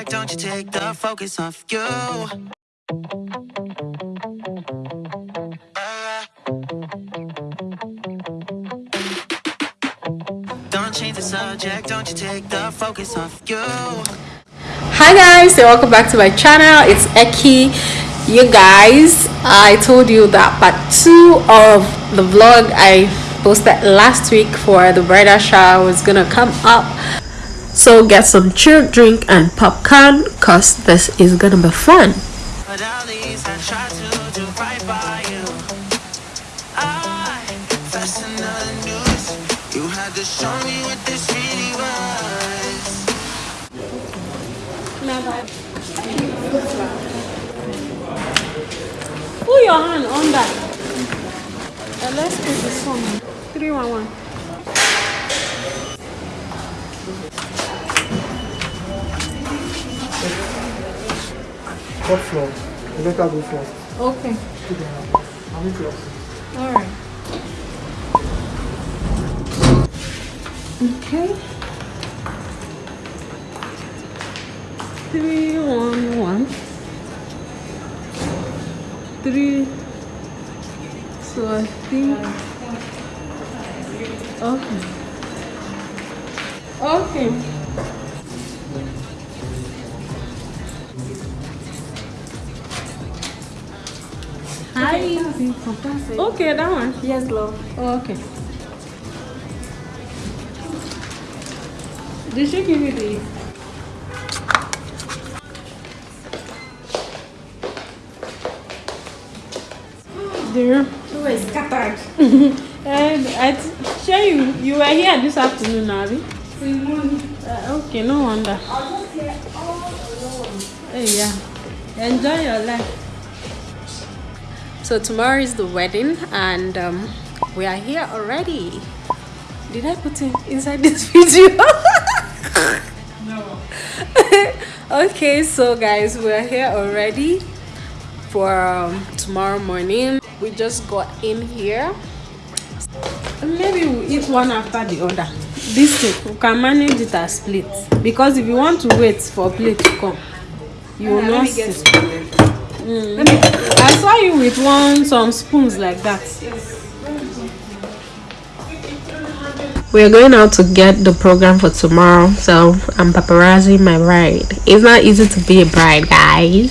subject, don't you take the focus off you. Don't change the subject, don't you take the focus off you. Hi guys, and welcome back to my channel. It's Eki. You guys, I told you that part two of the vlog I posted last week for the bridal shower was gonna come up so get some chilled drink and popcorn cause this is gonna be fun. But at least I try to do right by you. I that's another news. You had to show me what this really was. Put your hand on that. Uh, let's put this one. 311. Floor. You better go first. Okay. Put your hand. I'll meet you. Alright. Okay. Three one one. Three. So I think. Okay. Okay. Hi. Okay, that one. Yes, love. Oh, okay. Did she give you the? Dear. You were scattered. and I share you. You were here this afternoon, Abby. Uh, okay, no wonder. I was here all alone. Hey, yeah. Enjoy your life. So tomorrow is the wedding, and um, we are here already. Did I put it inside this video? No. okay so guys we're here already for um, tomorrow morning we just got in here maybe we'll eat one after the other this thing we can manage it as split because if you want to wait for a plate to come you will not see. Mm. I saw you with one some spoons like that. We're going out to get the program for tomorrow so i'm paparazzi my bride it's not easy to be a bride guys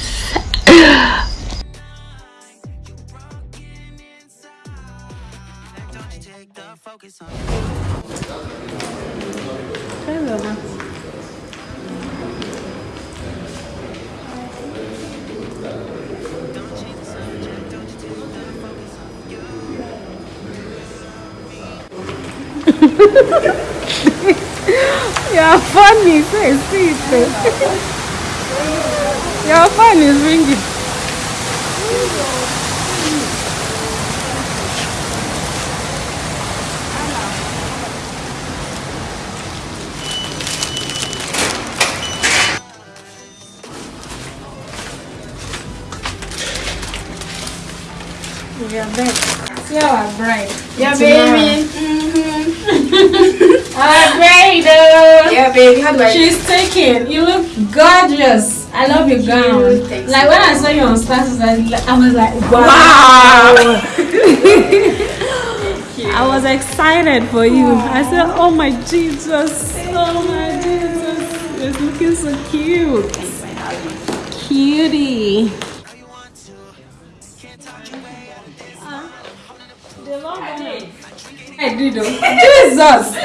Your phone is eh, so sweet. Eh. Your phone is ringing. We are back. See our bride. Yeah, baby. Mm-hmm. Oh. Yeah, baby. How do I? She's taking. You look gorgeous. I love your gown. Thanks. Like when I saw you on status, I, I was like, wow. I was excited for you. I said, oh my Jesus. Oh my Jesus. You're looking so cute. Cutie. I did oh. Jesus.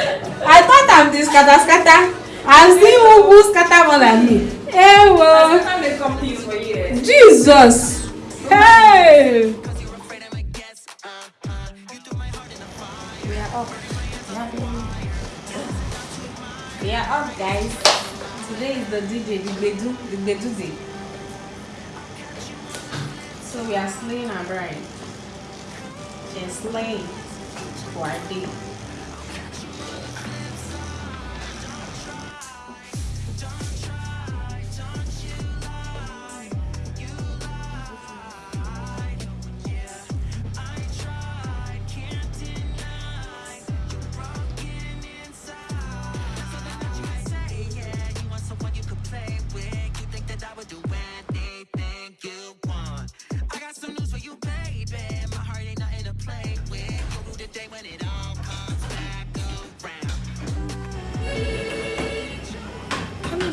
I thought I'm the scatter scatter. I'm still who who scatter more than me. Hey, well. Jesus! Hey! We are up. We are up, guys. Today is the DJ, the Gbedu, the Gbedu day. So we are slaying our bride. She's slaying for our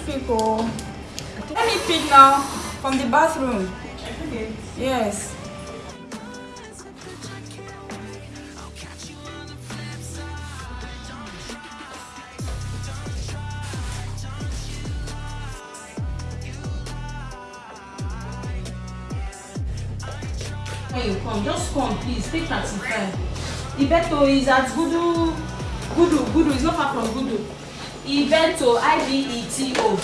Oh. Let me pick now from the bathroom. Yes. When you come, just come, please. Take taxi fare. Ibeto is at Gudu. Gudu, Gudu is not far from Gudu. Ibeto, I B E T O.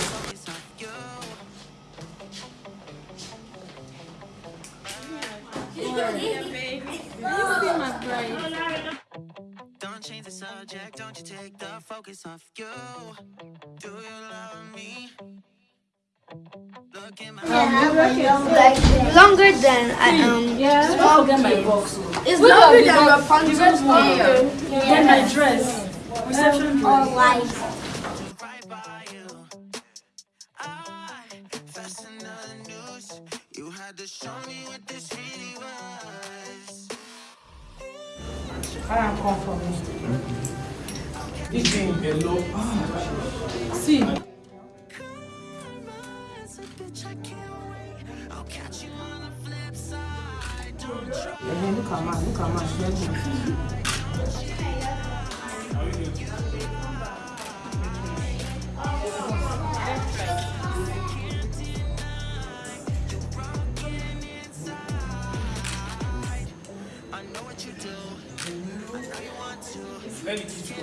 Don't change the subject, don't you take the focus off you. Do you love me? Look in my longer than I um. Yeah, don't forget my box. oh. It's longer than your pants. Then my dress. Reception dress. Or like right by you. I fastened the news. You had to show me what this really was. I am come for me. Eating hello. See. Bitch, I can't wait. I'll catch you on the flip side. Don't try. Eh, look at man, look at man. She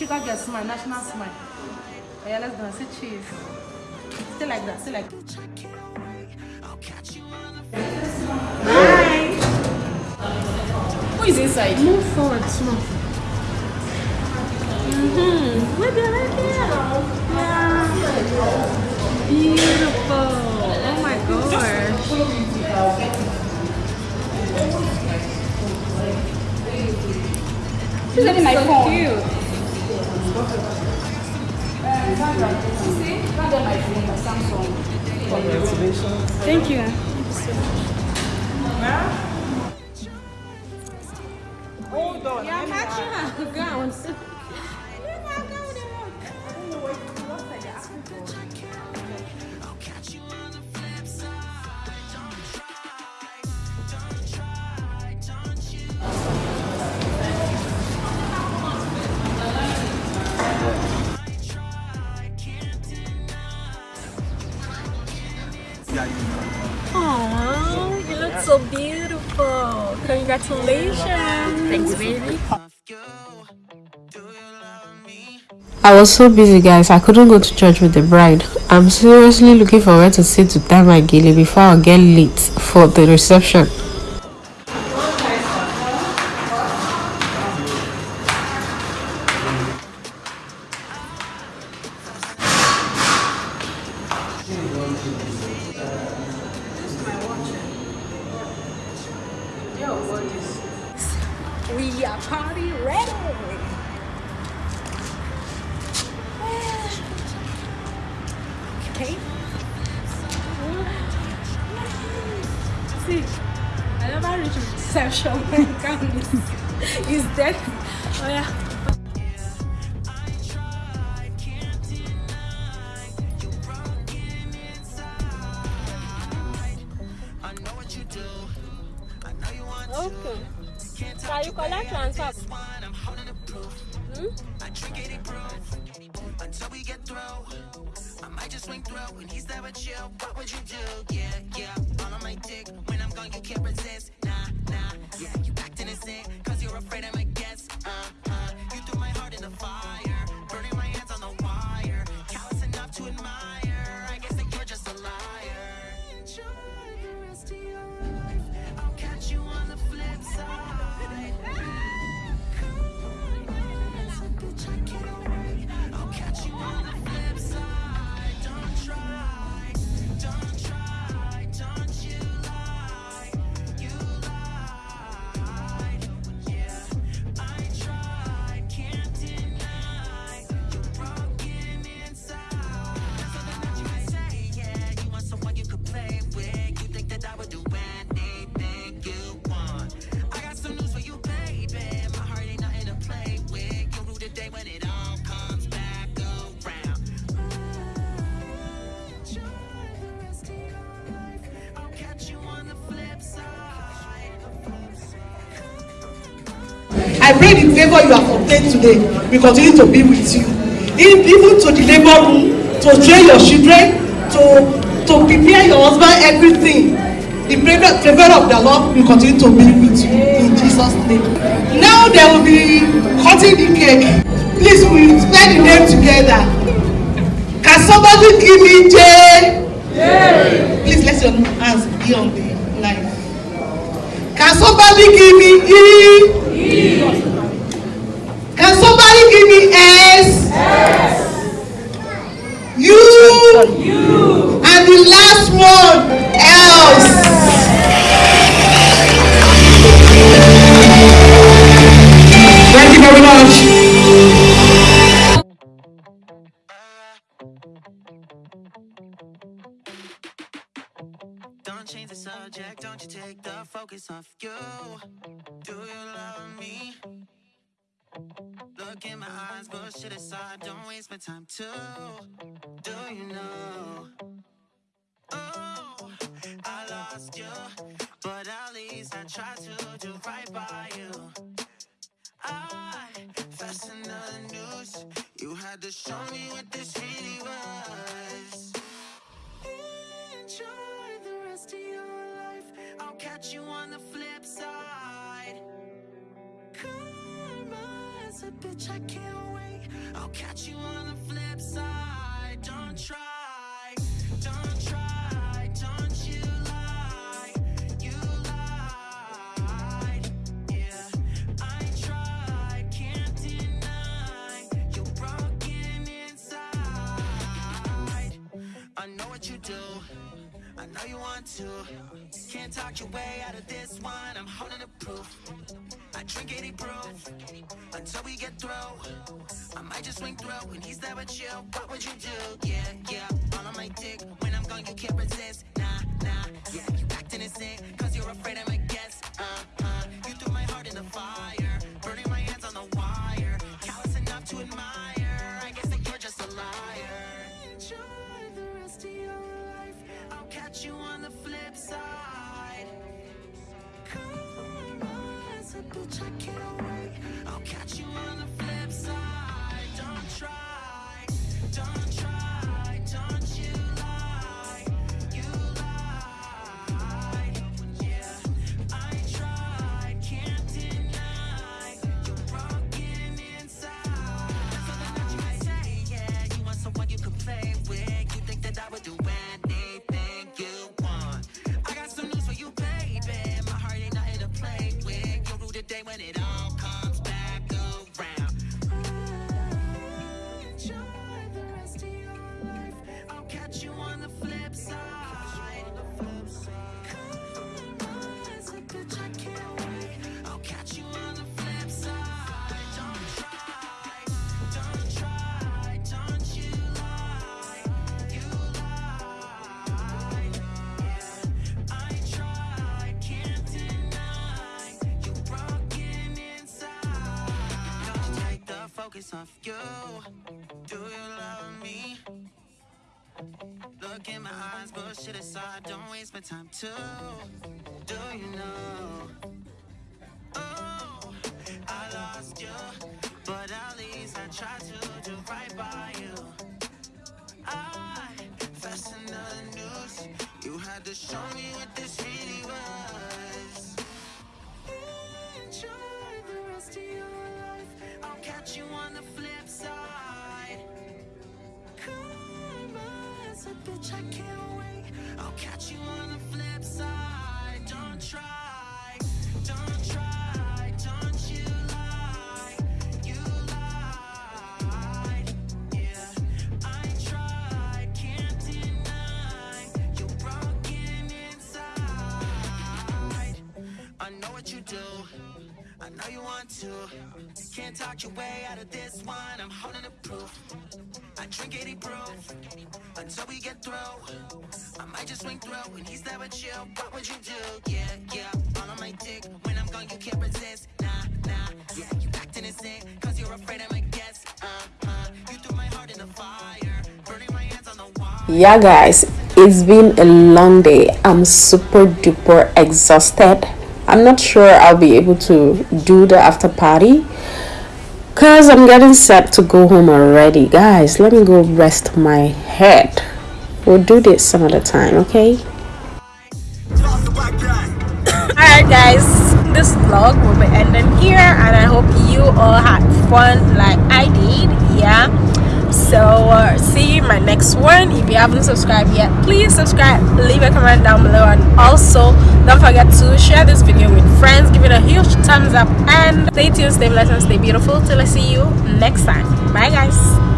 Sugar girl smile, national smile. Yeah, let's go. Say cheese. Stay like that. Stay like Who is inside? Move forward, small. Mm-hmm. Maybe right there. Yeah. Beautiful. Oh my gosh. She's getting my phone. Cute. Thank you. Hold on. Yeah, matching her gowns. Oh, Congratulations. Thanks, baby. Off you. Do you love me? I was so busy, guys. I couldn't go to church with the bride. I'm seriously looking for where to sit to tie my gele before I get late for the reception. See, I never reach reception when God is, is dead. Oh yeah. Favor you have obtained today will continue to be with you. Even to the labor room, to train your children, to to prepare your husband, everything. The favor of the Lord will continue to be with you in Jesus' name. Now there will be cutting the cake. Please, we spell the name together. Can somebody give me J? Please let your hands be on the line. Can somebody give me? E. Thank you very much. Don't change the subject, don't you take the focus off you. Do you love me? Look in my eyes, bullshit aside, don't waste my time too. Do you know? Oh, I lost you, but at least I tried to do right by you. I fastened the news, you had to show me what this really was. Enjoy the rest of your life. I'll catch you on the flip side. Karma's a bitch, I can't wait. I'll catch you on the flip side. Don't try, I drink 80 proof until we get through. I might just swing through when he's there with you. What would you do? Yeah, yeah. All on my dick. When I'm gone, you can't resist. Nah, nah. Yeah, you acting insane. Cause you're afraid I might guess. Uh, uh. You threw my heart in the fire. Burning my hands on the wire. Callous enough to admire. I guess that you're just a liar. Enjoy the rest of your life. I'll catch you on the flip side. Karma's bitch, I can't wait. Focus off you. Do you love me? Look in my eyes, bullshit aside, don't waste my time too. Do you know? Oh, I lost you, but at least I tried to do right by you. I fastened the news, you had to show me what this really was. Enjoy the rest of your catch you on the flip side. Karma's a bitch, I can't wait. I'll catch you on the flip side. Don't try, I know you want to. Can't talk your way out of this one. I'm holding the proof. I drink 80 proof until we get through. I might just swing through when he's there with you. What would you do? Yeah, yeah. All on my dick. When I'm gone, you can't resist. Nah, nah. Yeah, you acting insane. Cause you're afraid I might guess. Uh, uh. You threw my heart in the fire. Burning my hands on the wall. yeah guys it's been a long day i'm super duper exhausted i'm not sure i'll be able to do the after party because i'm getting set to go home already. Guys let me go rest my head. We'll do this some other time okay? Alright guys this vlog will be ending here and i hope you all had fun like i did yeah so uh, see you in my next one. If you haven't subscribed yet please subscribe leave a comment down below and also don't forget to share this video with friends give it a huge thumbs up and stay tuned stay blessed and stay beautiful. Till i see you next time. Bye guys